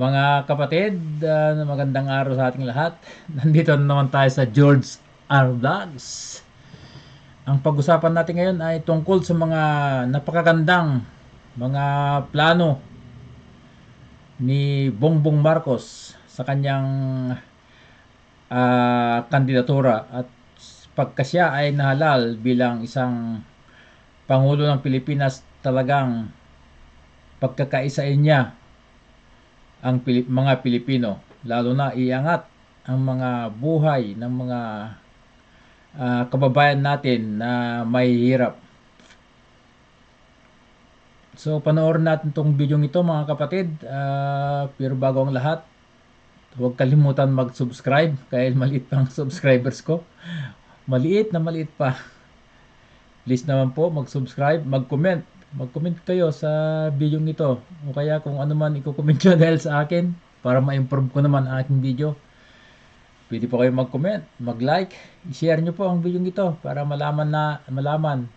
Mga kapatid, ah, magandang araw sa ating lahat. Nandito na naman tayo sa George R. Vlogs. Ang pag-usapan natin ngayon ay tungkol sa mga napakagandang mga plano ni Bongbong Marcos sa kanyang ah, kandidatura at pagka siya ay nahalal bilang isang Pangulo ng Pilipinas talagang pagkakaisain niya ang Pilip, mga Pilipino lalo na iangat ang mga buhay ng mga ah, kababayan natin na may hirap. So panoorin natin tong video ito mga kapatid. Ah, pero bago ang lahat, huwag kalimutan mag-subscribe kahit maliit pang subscribers ko. Maliit na maliit pa. Please naman po mag-subscribe, mag-comment. Mag-comment kayo sa video ito. O kaya kung ano man i-comment nyo dahil sa akin para ma-improve ko naman ang aking video. Pwede po kayo mag-comment, mag-like, i-share nyo po ang video ito para malaman na malaman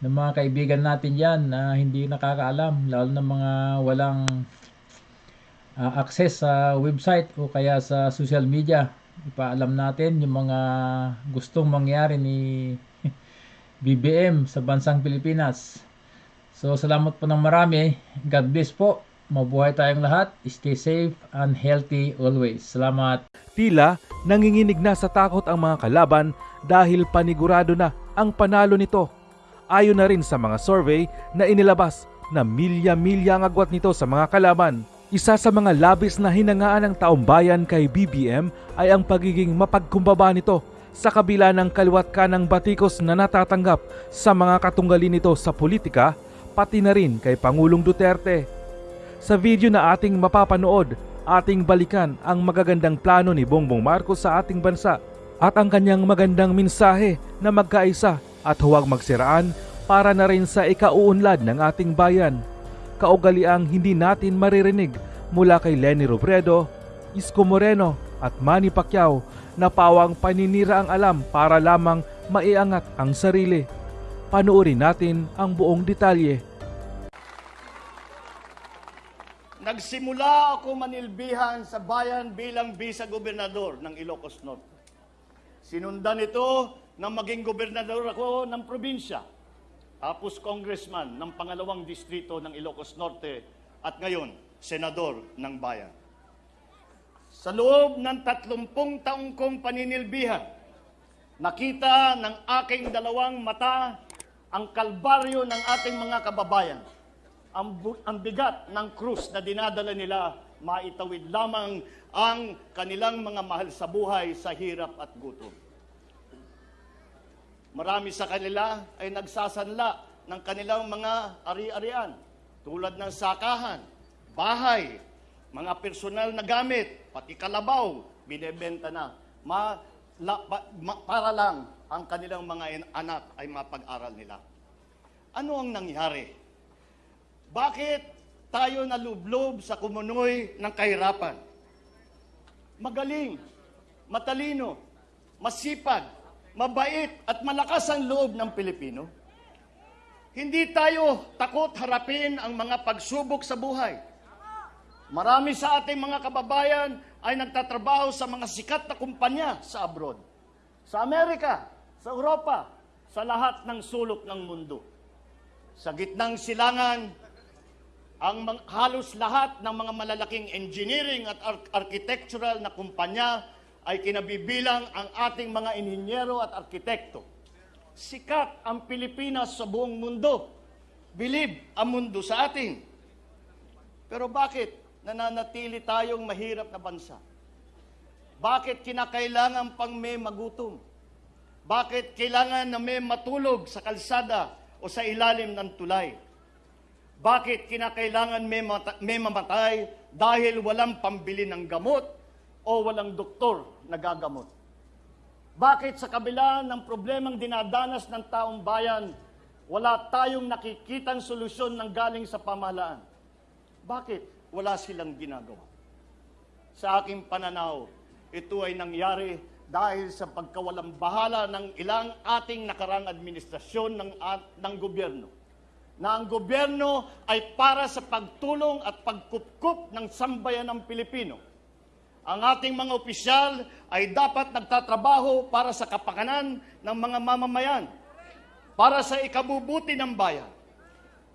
ng mga kaibigan natin yan na hindi nakakaalam lalo na mga walang ah, access sa website o kaya sa social media. Ipaalam natin yung mga gustong mangyari ni BBM sa bansang Pilipinas. So salamat po ng marami. God bless po. Mabuhay tayong lahat. Stay safe and healthy always. Salamat. Tila nanginginig na sa takot ang mga kalaban dahil panigurado na ang panalo nito. Ayon na rin sa mga survey na inilabas na milya-milya ang agwat nito sa mga kalaban. Isa sa mga labis na hinangaan ng taong bayan kay BBM ay ang pagiging mapagkumbaba nito sa kabila ng kaliwat kanang batikos na natatanggap sa mga katunggali nito sa politika, pati na rin kay Pangulong Duterte. Sa video na ating mapapanood, ating balikan ang magagandang plano ni Bongbong Marcos sa ating bansa at ang kanyang magandang mensahe na magkaisa at huwag magsiraan para na rin sa ikauunlad ng ating bayan. Kaugaliang hindi natin maririnig mula kay Lenny Robredo, Isko Moreno at Manny Pacquiao na pawang paninira ang alam para lamang maiangat ang sarili. Panuorin natin ang buong detalye. Nagsimula ako manilbihan sa bayan bilang bisa-gobernador ng Ilocos Norte. Sinundan ito na maging gobernador ako ng probinsya. Tapos congressman ng pangalawang distrito ng Ilocos Norte at ngayon, senador ng bayan. Sa loob ng tatlumpung taong kong paninilbihan, nakita ng aking dalawang mata ang kalbaryo ng ating mga kababayan ang, ang bigat ng krus na dinadala nila, maitawid lamang ang kanilang mga mahal sa buhay sa hirap at gutom. Marami sa kanila ay nagsasanla ng kanilang mga ari-arian tulad ng sakahan, bahay, mga personal na gamit, pati kalabaw, binebenta na. Ma, la- pa- ma- para lang ang kanilang mga anak ay mapag-aral nila. Ano ang nangyari? Bakit tayo nalublob sa kumunoy ng kahirapan? Magaling, matalino, masipag, mabait at malakas ang loob ng Pilipino. Hindi tayo takot harapin ang mga pagsubok sa buhay. Marami sa ating mga kababayan ay nagtatrabaho sa mga sikat na kumpanya sa abroad. Sa Amerika, sa Europa, sa lahat ng sulok ng mundo. Sa gitnang silangan, ang halos lahat ng mga malalaking engineering at ar- architectural na kumpanya ay kinabibilang ang ating mga inhinyero at arkitekto. Sikat ang Pilipinas sa buong mundo. Bilib ang mundo sa atin. Pero bakit nananatili tayong mahirap na bansa? Bakit kinakailangan pang may magutom? Bakit kailangan na may matulog sa kalsada o sa ilalim ng tulay? Bakit kinakailangan may, mata- may mamatay dahil walang pambili ng gamot o walang doktor na gagamot? Bakit sa kabila ng problemang dinadanas ng taong bayan, wala tayong nakikitang solusyon ng galing sa pamahalaan? Bakit wala silang ginagawa? Sa aking pananaw, ito ay nangyari dahil sa pagkawalang bahala ng ilang ating nakarang administrasyon ng, ng gobyerno na ang gobyerno ay para sa pagtulong at pagkupkup ng sambayan ng Pilipino. Ang ating mga opisyal ay dapat nagtatrabaho para sa kapakanan ng mga mamamayan, para sa ikabubuti ng bayan.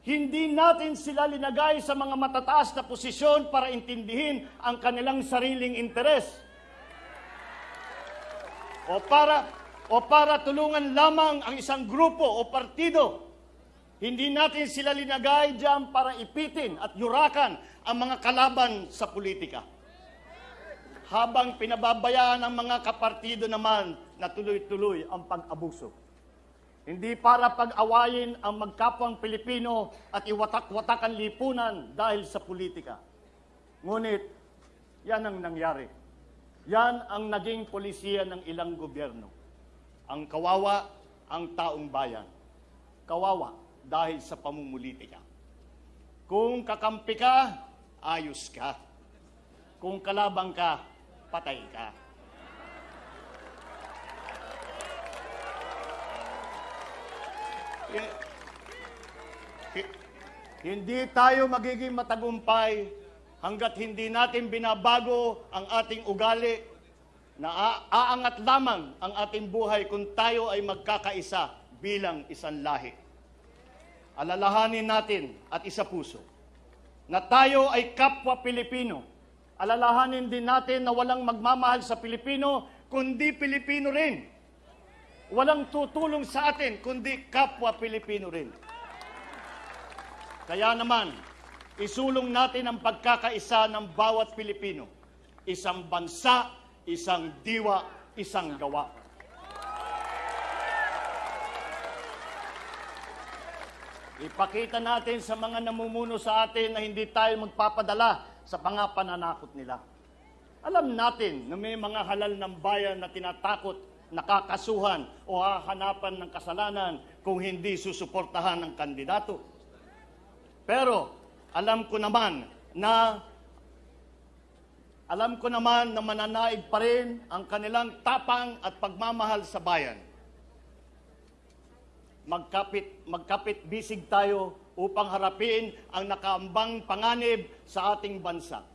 Hindi natin sila linagay sa mga matataas na posisyon para intindihin ang kanilang sariling interes. O para o para tulungan lamang ang isang grupo o partido. Hindi natin sila linagay diyan para ipitin at yurakan ang mga kalaban sa politika. Habang pinababayaan ng mga kapartido naman na tuloy-tuloy ang pag-abuso. Hindi para pag-awayin ang magkapwang Pilipino at iwatak-watak ang lipunan dahil sa politika. Ngunit, yan ang nangyari. Yan ang naging polisiya ng ilang gobyerno. Ang kawawa, ang taong bayan. Kawawa dahil sa pamumulitika. Kung kakampi ka, ayos ka. Kung kalabang ka, patay ka. Hi- Hindi tayo magiging matagumpay hanggat hindi natin binabago ang ating ugali na aangat lamang ang ating buhay kung tayo ay magkakaisa bilang isang lahi. Alalahanin natin at isa puso na tayo ay kapwa Pilipino. Alalahanin din natin na walang magmamahal sa Pilipino kundi Pilipino rin. Walang tutulong sa atin kundi kapwa Pilipino rin. Kaya naman, isulong natin ang pagkakaisa ng bawat Pilipino. Isang bansa, isang diwa, isang gawa. Ipakita natin sa mga namumuno sa atin na hindi tayo magpapadala sa mga pananakot nila. Alam natin na may mga halal ng bayan na tinatakot, nakakasuhan o hahanapan ng kasalanan kung hindi susuportahan ng kandidato. Pero alam ko naman na alam ko naman na mananaig pa rin ang kanilang tapang at pagmamahal sa bayan. Magkapit, magkapit bisig tayo upang harapin ang nakaambang panganib sa ating bansa.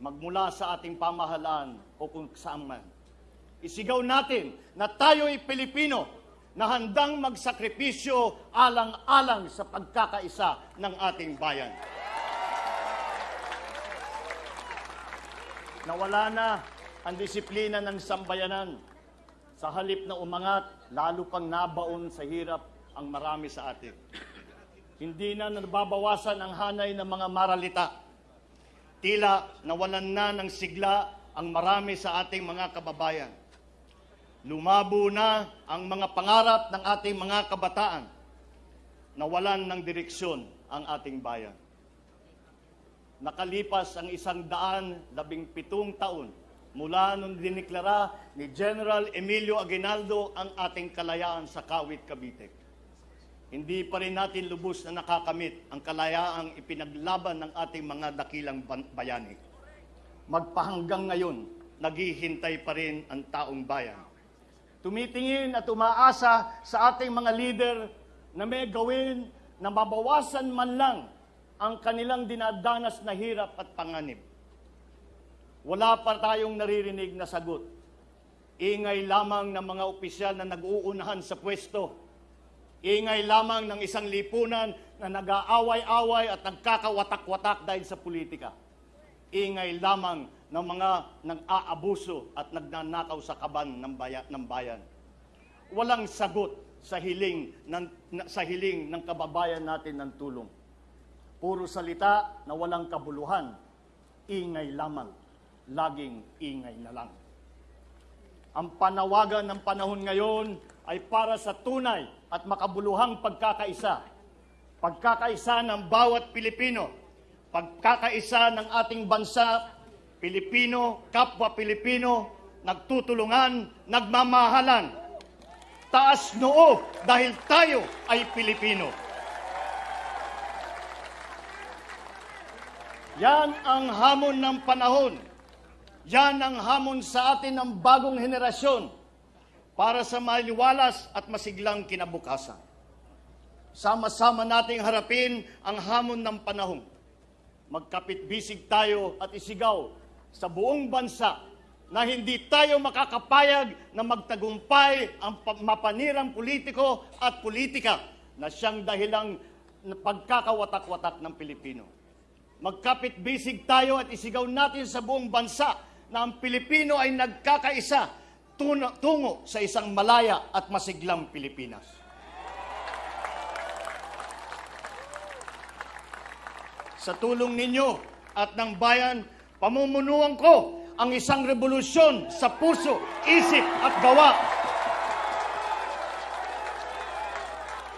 Magmula sa ating pamahalaan o kung saan man. Isigaw natin na tayo'y Pilipino na handang magsakripisyo alang-alang sa pagkakaisa ng ating bayan. Nawala na ang disiplina ng sambayanan. Sa halip na umangat, lalo pang nabaon sa hirap ang marami sa atin. Hindi na nababawasan ang hanay ng mga maralita. Tila nawalan na ng sigla ang marami sa ating mga kababayan. Lumabo na ang mga pangarap ng ating mga kabataan. Nawalan ng direksyon ang ating bayan. Nakalipas ang isang daan labing pitong taon mula nung diniklara ni General Emilio Aguinaldo ang ating kalayaan sa Kawit, Cavite. Hindi pa rin natin lubos na nakakamit ang kalayaang ipinaglaban ng ating mga dakilang bayani. Magpahanggang ngayon, naghihintay pa rin ang taong bayan. Tumitingin at umaasa sa ating mga leader na may gawin na mabawasan man lang ang kanilang dinadanas na hirap at panganib. Wala pa tayong naririnig na sagot. Ingay lamang ng mga opisyal na nag-uunahan sa pwesto. Ingay lamang ng isang lipunan na nag-aaway-away at nagkakawatak-watak dahil sa politika. Ingay lamang ng mga nang-aabuso at nagnanakaw sa kaban ng bayan. Ng bayan. Walang sagot sa hiling ng, sa hiling ng kababayan natin ng tulong. Puro salita na walang kabuluhan. Ingay lamang. Laging ingay na lang. Ang panawagan ng panahon ngayon ay para sa tunay at makabuluhang pagkakaisa. Pagkakaisa ng bawat Pilipino. Pagkakaisa ng ating bansa, Pilipino, kapwa Pilipino, nagtutulungan, nagmamahalan. Taas noo dahil tayo ay Pilipino. Yan ang hamon ng panahon. Yan ang hamon sa atin ng bagong henerasyon para sa maliwalas at masiglang kinabukasan. sama-sama nating harapin ang hamon ng panahon. Magkapit-bisig tayo at isigaw sa buong bansa na hindi tayo makakapayag na magtagumpay ang pa- mapanirang politiko at politika na siyang dahilang pagkakawatak-watak ng Pilipino. Magkapit-bisig tayo at isigaw natin sa buong bansa na ang Pilipino ay nagkakaisa tungo sa isang malaya at masiglang Pilipinas. Sa tulong ninyo at ng bayan, pamumunuan ko ang isang revolusyon sa puso, isip at gawa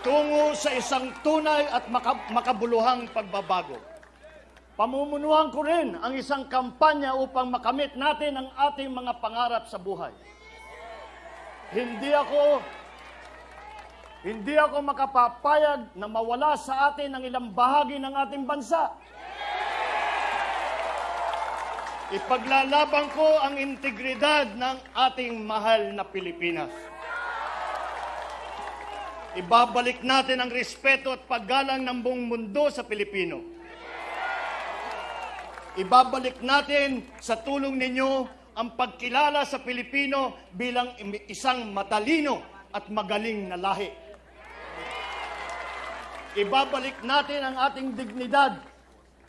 tungo sa isang tunay at maka- makabuluhang pagbabago. Pamumunuan ko rin ang isang kampanya upang makamit natin ang ating mga pangarap sa buhay. Hindi ako hindi ako makapapayag na mawala sa atin ang ilang bahagi ng ating bansa. Ipaglalaban ko ang integridad ng ating mahal na Pilipinas. Ibabalik natin ang respeto at paggalang ng buong mundo sa Pilipino. Ibabalik natin sa tulong ninyo ang pagkilala sa Pilipino bilang isang matalino at magaling na lahi. Ibabalik natin ang ating dignidad.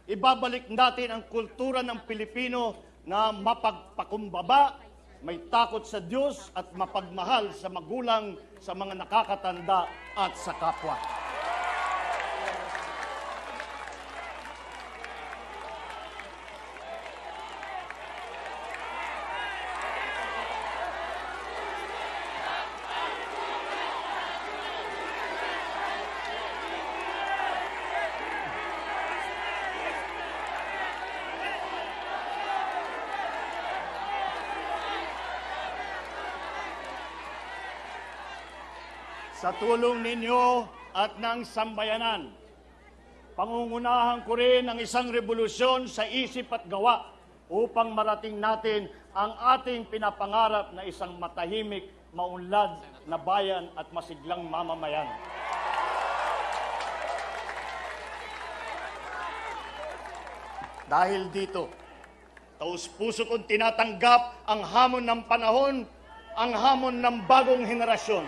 Ibabalik natin ang kultura ng Pilipino na mapagpakumbaba, may takot sa Diyos at mapagmahal sa magulang, sa mga nakakatanda at sa kapwa. Sa tulong ninyo at ng sambayanan, pangungunahan ko rin ang isang revolusyon sa isip at gawa upang marating natin ang ating pinapangarap na isang matahimik, maunlad na bayan at masiglang mamamayan. Dahil dito, taus puso kong tinatanggap ang hamon ng panahon, ang hamon ng bagong henerasyon.